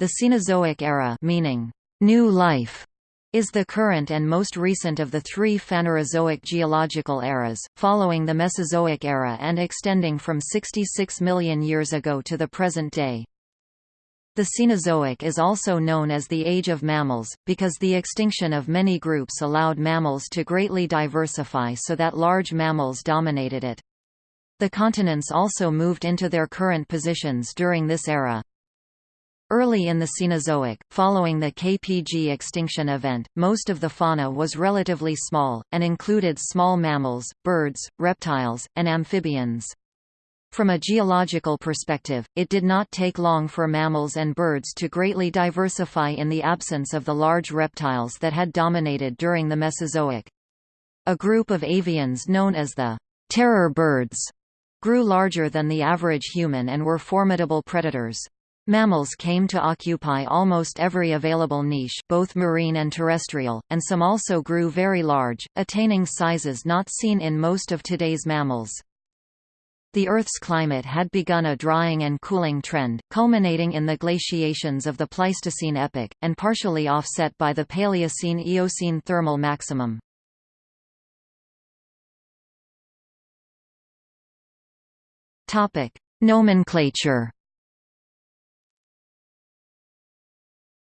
The Cenozoic era meaning new life is the current and most recent of the three Phanerozoic geological eras, following the Mesozoic era and extending from 66 million years ago to the present day. The Cenozoic is also known as the Age of Mammals, because the extinction of many groups allowed mammals to greatly diversify so that large mammals dominated it. The continents also moved into their current positions during this era. Early in the Cenozoic, following the KPG extinction event, most of the fauna was relatively small, and included small mammals, birds, reptiles, and amphibians. From a geological perspective, it did not take long for mammals and birds to greatly diversify in the absence of the large reptiles that had dominated during the Mesozoic. A group of avians known as the terror birds grew larger than the average human and were formidable predators. Mammals came to occupy almost every available niche both marine and terrestrial, and some also grew very large, attaining sizes not seen in most of today's mammals. The Earth's climate had begun a drying and cooling trend, culminating in the glaciations of the Pleistocene epoch, and partially offset by the Paleocene–Eocene thermal maximum. Nomenclature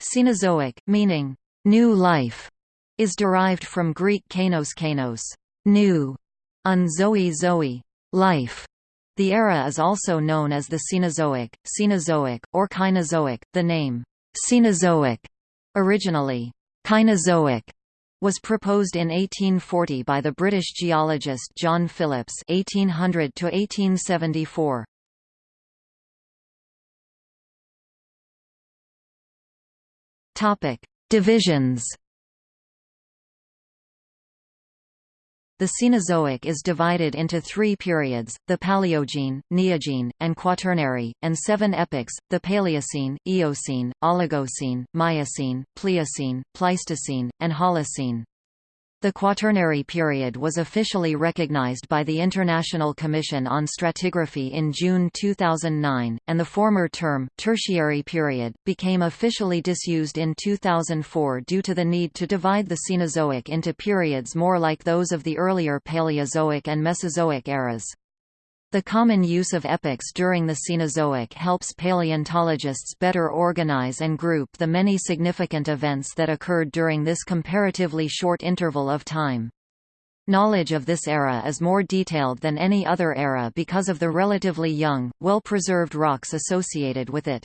Cenozoic, meaning new life, is derived from Greek kainos kainos, new, un zoe zoe, life. The era is also known as the Cenozoic, Cenozoic, or Cainozoic. The name Cenozoic, originally Cainozoic, was proposed in 1840 by the British geologist John Phillips (1800–1874). Topic: Divisions. The Cenozoic is divided into three periods, the Paleogene, Neogene, and Quaternary, and seven epochs, the Paleocene, Eocene, Oligocene, Miocene, Pliocene, Pleistocene, and Holocene. The Quaternary period was officially recognized by the International Commission on Stratigraphy in June 2009, and the former term, Tertiary period, became officially disused in 2004 due to the need to divide the Cenozoic into periods more like those of the earlier Paleozoic and Mesozoic eras. The common use of epochs during the Cenozoic helps paleontologists better organize and group the many significant events that occurred during this comparatively short interval of time. Knowledge of this era is more detailed than any other era because of the relatively young, well-preserved rocks associated with it.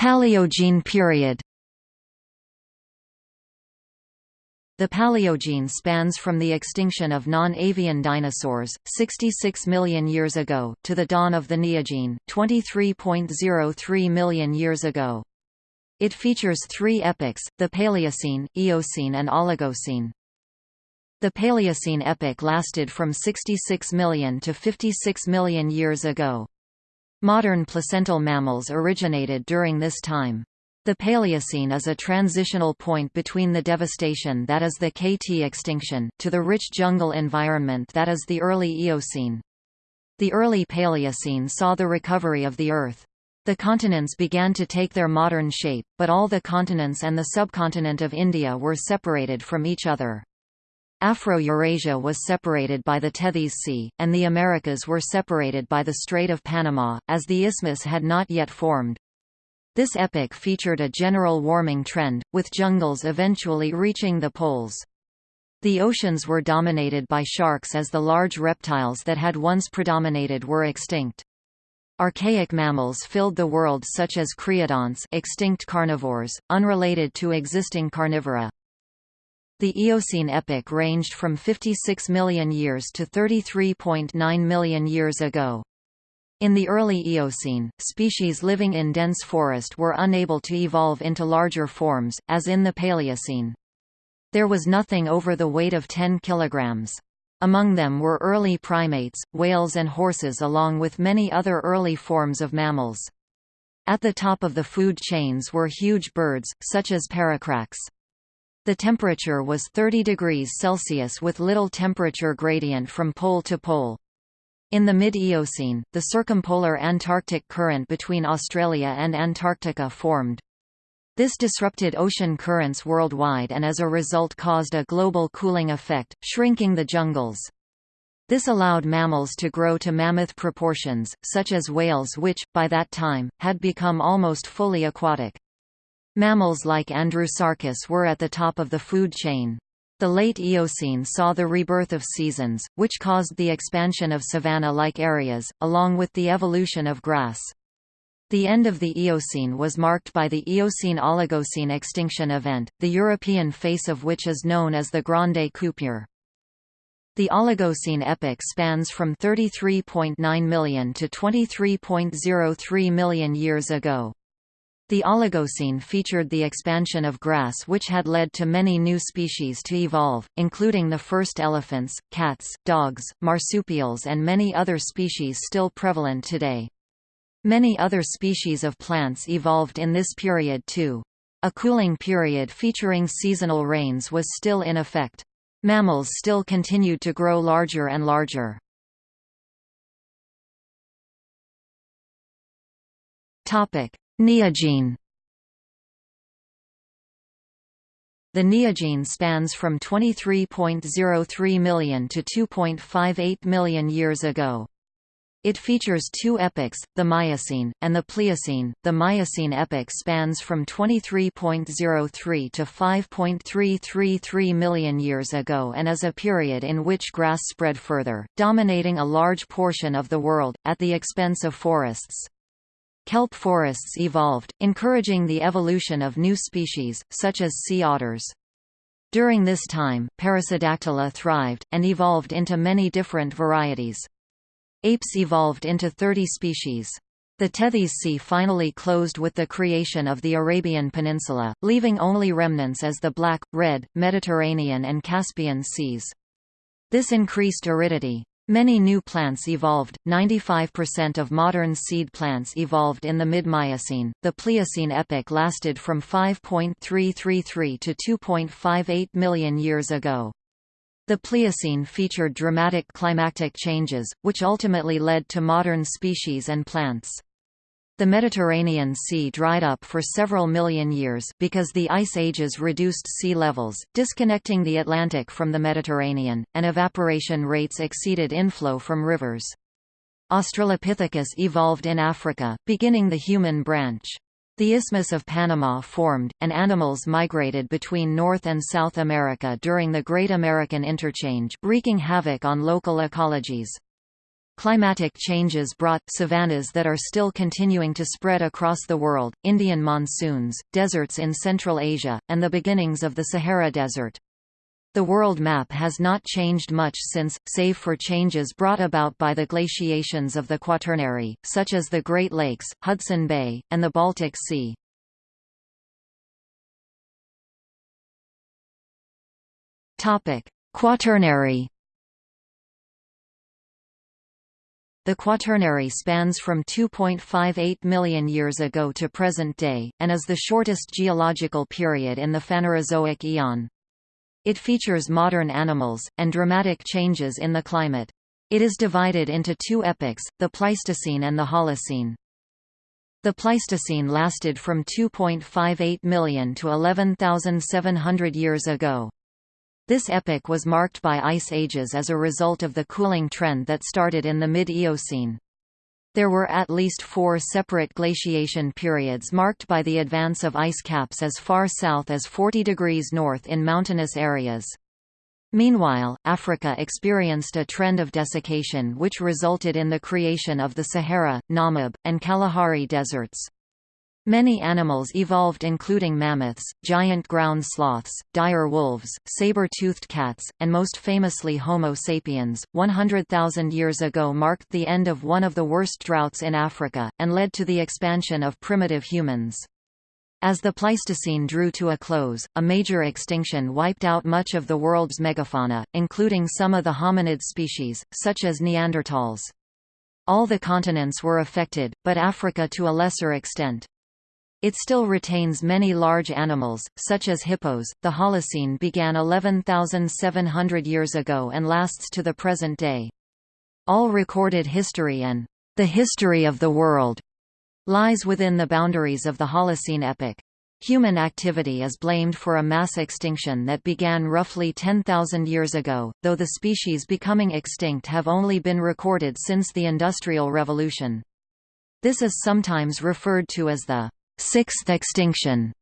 Paleogene period The Paleogene spans from the extinction of non-avian dinosaurs, 66 million years ago, to the dawn of the Neogene, 23.03 million years ago. It features three epochs, the Paleocene, Eocene and Oligocene. The Paleocene epoch lasted from 66 million to 56 million years ago. Modern placental mammals originated during this time. The Paleocene is a transitional point between the devastation that is the KT extinction, to the rich jungle environment that is the early Eocene. The early Paleocene saw the recovery of the Earth. The continents began to take their modern shape, but all the continents and the subcontinent of India were separated from each other. Afro-Eurasia was separated by the Tethys Sea, and the Americas were separated by the Strait of Panama, as the isthmus had not yet formed. This epoch featured a general warming trend, with jungles eventually reaching the poles. The oceans were dominated by sharks as the large reptiles that had once predominated were extinct. Archaic mammals filled the world such as creodonts extinct carnivores, unrelated to existing carnivora. The Eocene epoch ranged from 56 million years to 33.9 million years ago. In the early Eocene, species living in dense forest were unable to evolve into larger forms, as in the Paleocene. There was nothing over the weight of 10 kilograms. Among them were early primates, whales and horses along with many other early forms of mammals. At the top of the food chains were huge birds, such as paracrax. The temperature was 30 degrees Celsius with little temperature gradient from pole to pole. In the mid-Eocene, the circumpolar Antarctic current between Australia and Antarctica formed. This disrupted ocean currents worldwide and as a result caused a global cooling effect, shrinking the jungles. This allowed mammals to grow to mammoth proportions, such as whales which, by that time, had become almost fully aquatic. Mammals like Andrewsarchus were at the top of the food chain. The late Eocene saw the rebirth of seasons, which caused the expansion of savanna-like areas, along with the evolution of grass. The end of the Eocene was marked by the Eocene-Oligocene extinction event, the European face of which is known as the Grande Coupure. The Oligocene epoch spans from 33.9 million to 23.03 million years ago. The Oligocene featured the expansion of grass which had led to many new species to evolve, including the first elephants, cats, dogs, marsupials and many other species still prevalent today. Many other species of plants evolved in this period too. A cooling period featuring seasonal rains was still in effect. Mammals still continued to grow larger and larger. Neogene The Neogene spans from 23.03 million to 2.58 million years ago. It features two epochs, the Miocene, and the Pliocene. The Miocene epoch spans from 23.03 to 5.333 million years ago and is a period in which grass spread further, dominating a large portion of the world, at the expense of forests. Kelp forests evolved, encouraging the evolution of new species, such as sea otters. During this time, Perissodactyla thrived, and evolved into many different varieties. Apes evolved into 30 species. The Tethys Sea finally closed with the creation of the Arabian Peninsula, leaving only remnants as the Black, Red, Mediterranean and Caspian Seas. This increased aridity. Many new plants evolved. 95% of modern seed plants evolved in the mid-Miocene. The Pliocene epoch lasted from 5.333 to 2.58 million years ago. The Pliocene featured dramatic climatic changes, which ultimately led to modern species and plants. The Mediterranean Sea dried up for several million years, because the ice ages reduced sea levels, disconnecting the Atlantic from the Mediterranean, and evaporation rates exceeded inflow from rivers. Australopithecus evolved in Africa, beginning the human branch. The Isthmus of Panama formed, and animals migrated between North and South America during the Great American Interchange, wreaking havoc on local ecologies. Climatic changes brought savannas that are still continuing to spread across the world, Indian monsoons, deserts in Central Asia, and the beginnings of the Sahara Desert. The world map has not changed much since, save for changes brought about by the glaciations of the Quaternary, such as the Great Lakes, Hudson Bay, and the Baltic Sea. Quaternary The Quaternary spans from 2.58 million years ago to present day, and is the shortest geological period in the Phanerozoic eon. It features modern animals, and dramatic changes in the climate. It is divided into two epochs, the Pleistocene and the Holocene. The Pleistocene lasted from 2.58 million to 11,700 years ago. This epoch was marked by ice ages as a result of the cooling trend that started in the mid-Eocene. There were at least four separate glaciation periods marked by the advance of ice caps as far south as 40 degrees north in mountainous areas. Meanwhile, Africa experienced a trend of desiccation which resulted in the creation of the Sahara, Namib, and Kalahari deserts. Many animals evolved including mammoths, giant ground sloths, dire wolves, saber-toothed cats, and most famously Homo sapiens. 100,000 years ago marked the end of one of the worst droughts in Africa, and led to the expansion of primitive humans. As the Pleistocene drew to a close, a major extinction wiped out much of the world's megafauna, including some of the hominid species, such as Neanderthals. All the continents were affected, but Africa to a lesser extent. It still retains many large animals, such as hippos. The Holocene began 11,700 years ago and lasts to the present day. All recorded history and the history of the world lies within the boundaries of the Holocene epoch. Human activity is blamed for a mass extinction that began roughly 10,000 years ago, though the species becoming extinct have only been recorded since the Industrial Revolution. This is sometimes referred to as the sixth extinction.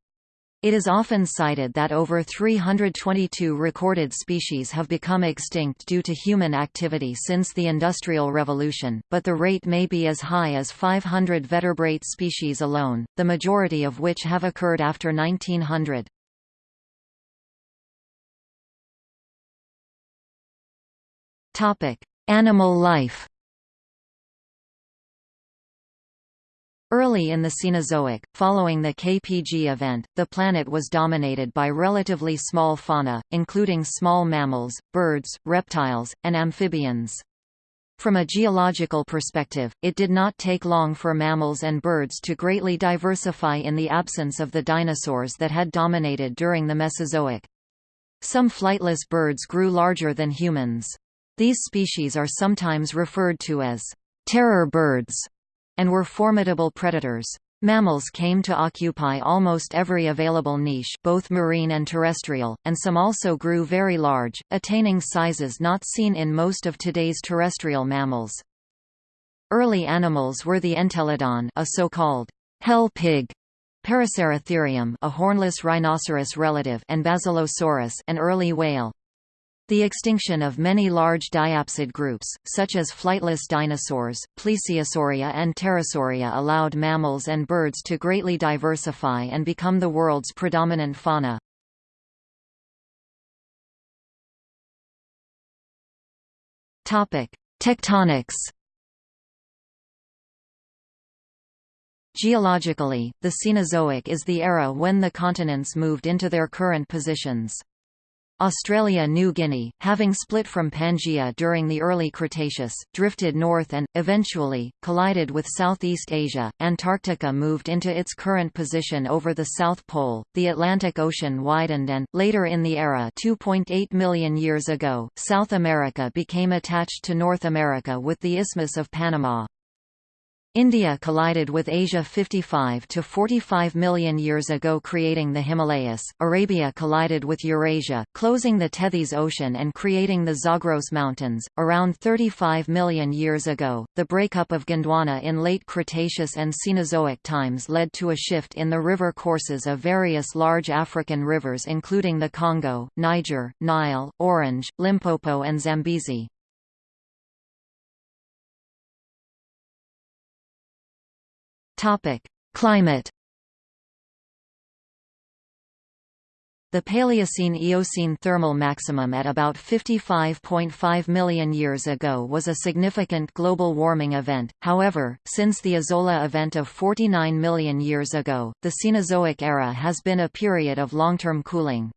It is often cited that over 322 recorded species have become extinct due to human activity since the Industrial Revolution, but the rate may be as high as 500 vertebrate species alone, the majority of which have occurred after 1900. Animal life Early in the Cenozoic, following the KPG event, the planet was dominated by relatively small fauna, including small mammals, birds, reptiles, and amphibians. From a geological perspective, it did not take long for mammals and birds to greatly diversify in the absence of the dinosaurs that had dominated during the Mesozoic. Some flightless birds grew larger than humans. These species are sometimes referred to as terror birds and were formidable predators. Mammals came to occupy almost every available niche both marine and terrestrial, and some also grew very large, attaining sizes not seen in most of today's terrestrial mammals. Early animals were the entelodon a so-called hell pig, Paraceratherium a hornless rhinoceros relative and Basilosaurus an early whale. The extinction of many large diapsid groups, such as flightless dinosaurs, Plesiosauria and Pterosauria allowed mammals and birds to greatly diversify and become the world's predominant fauna. Tectonics Geologically, the Cenozoic is the era when the continents moved into their current positions. Australia-New Guinea, having split from Pangaea during the early Cretaceous, drifted north and, eventually, collided with Southeast Asia. Antarctica moved into its current position over the South Pole, the Atlantic Ocean widened and, later in the era 2.8 million years ago, South America became attached to North America with the Isthmus of Panama. India collided with Asia 55 to 45 million years ago creating the Himalayas, Arabia collided with Eurasia, closing the Tethys Ocean and creating the Zagros Mountains, around 35 million years ago. The breakup of Gondwana in late Cretaceous and Cenozoic times led to a shift in the river courses of various large African rivers including the Congo, Niger, Nile, Orange, Limpopo and Zambezi. Topic: Climate. The Paleocene–Eocene thermal maximum at about 55.5 million years ago was a significant global warming event, however, since the Azolla event of 49 million years ago, the Cenozoic era has been a period of long-term cooling.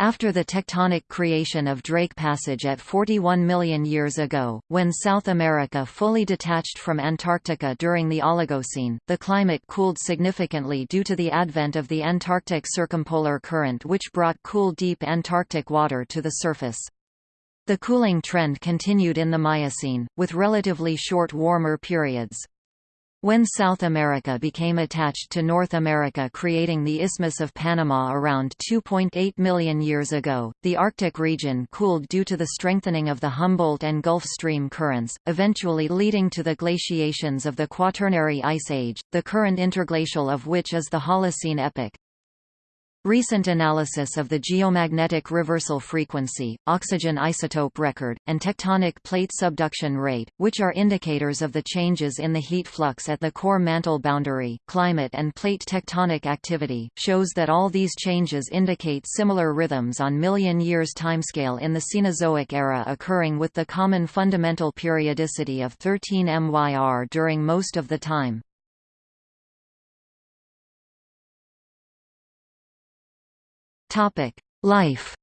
After the tectonic creation of Drake Passage at 41 million years ago, when South America fully detached from Antarctica during the Oligocene, the climate cooled significantly due to the advent of the Antarctic Circumpolar Current which brought cool deep Antarctic water to the surface. The cooling trend continued in the Miocene, with relatively short warmer periods. When South America became attached to North America creating the Isthmus of Panama around 2.8 million years ago, the Arctic region cooled due to the strengthening of the Humboldt and Gulf Stream currents, eventually leading to the glaciations of the Quaternary Ice Age, the current interglacial of which is the Holocene epoch. Recent analysis of the geomagnetic reversal frequency, oxygen isotope record, and tectonic plate subduction rate, which are indicators of the changes in the heat flux at the core mantle boundary, climate and plate tectonic activity, shows that all these changes indicate similar rhythms on million years timescale in the Cenozoic era occurring with the common fundamental periodicity of 13 MYR during most of the time. Life.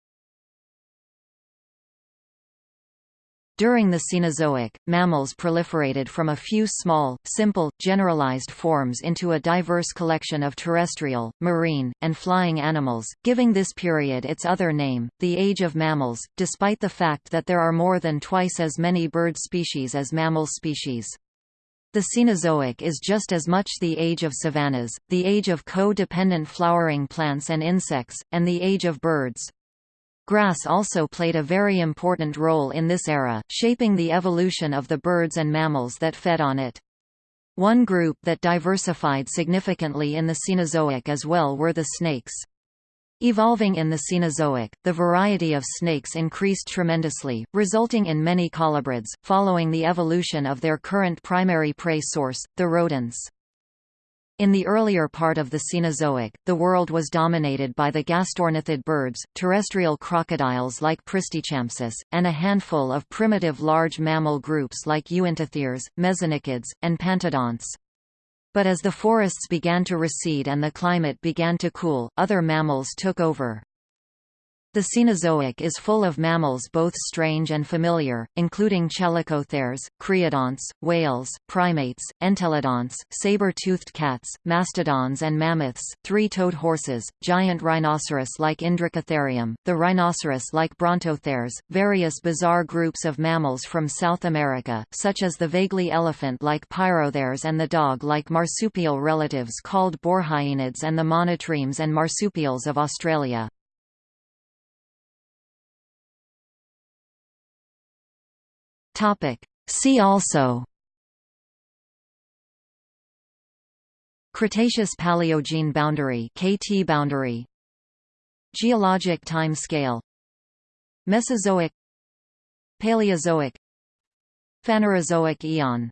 During the Cenozoic, mammals proliferated from a few small, simple, generalized forms into a diverse collection of terrestrial, marine, and flying animals, giving this period its other name, the Age of Mammals, despite the fact that there are more than twice as many bird species as mammal species. The Cenozoic is just as much the age of savannas, the age of co-dependent flowering plants and insects, and the age of birds. Grass also played a very important role in this era, shaping the evolution of the birds and mammals that fed on it. One group that diversified significantly in the Cenozoic as well were the snakes. Evolving in the Cenozoic, the variety of snakes increased tremendously, resulting in many colubrids, following the evolution of their current primary prey source, the rodents. In the earlier part of the Cenozoic, the world was dominated by the gastornithid birds, terrestrial crocodiles like Pristichampsus, and a handful of primitive large mammal groups like Uintatheres, Mesonychids, and Pantodonts. But as the forests began to recede and the climate began to cool, other mammals took over. The Cenozoic is full of mammals both strange and familiar, including chalicotheres, creodonts, whales, primates, entelodonts, saber-toothed cats, mastodons and mammoths, three-toed horses, giant rhinoceros like Indricotherium, the rhinoceros like Brontotheres, various bizarre groups of mammals from South America, such as the vaguely elephant-like Pyrotheres and the dog-like marsupial relatives called Borhyaenids and the monotremes and marsupials of Australia. Topic. See also. Cretaceous-Paleogene boundary KT boundary. Geologic time scale. Mesozoic. Paleozoic. Phanerozoic eon